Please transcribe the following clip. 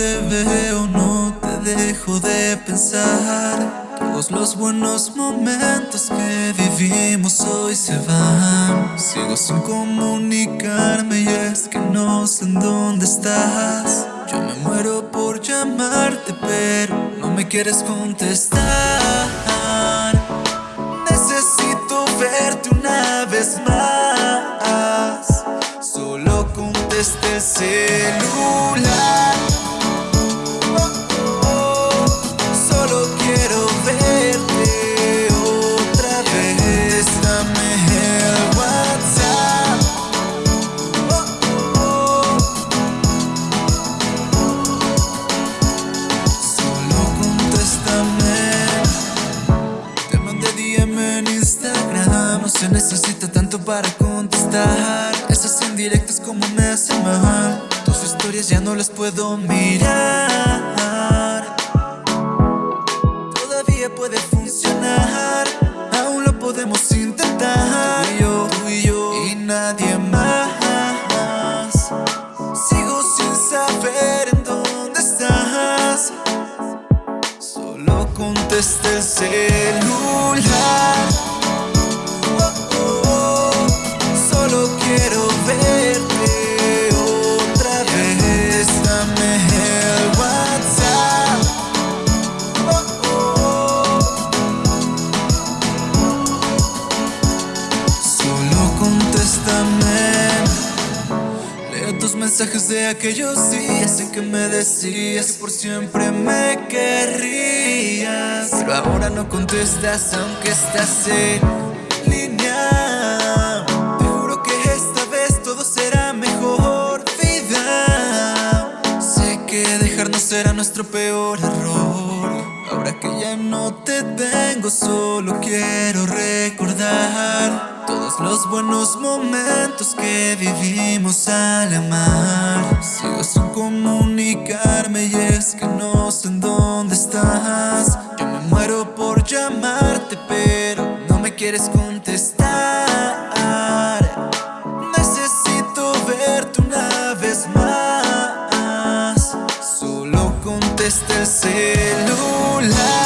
te veo no te dejo de pensar. Todos los buenos momentos que vivimos hoy se van. Sigo sin comunicarme y es que no sé en dónde estás. Yo me muero por llamarte pero no me quieres contestar. Necesito verte una vez más. Solo conteste el celular se necesita tanto para contestar. Esas indirectas como me hacen mal. Tus historias ya no las puedo mirar. Todavía puede funcionar. Aún lo podemos intentar. Tú y yo, tú y yo y nadie más. Sigo sin saber en dónde estás. Solo contesta el celular mensajes de aquellos días en que me decías que por siempre me querrías. Pero ahora no contestas aunque estás en línea. Te juro que esta vez todo será mejor vida. Sé que dejarnos será nuestro peor error. Ahora que ya no te tengo solo quiero recordar todos los buenos momentos que vivimos al amar. Sigo sin comunicarme y es que no sé en dónde estás. Yo me muero por llamarte pero no me quieres contestar. Necesito verte una vez más. Solo contesta el celular.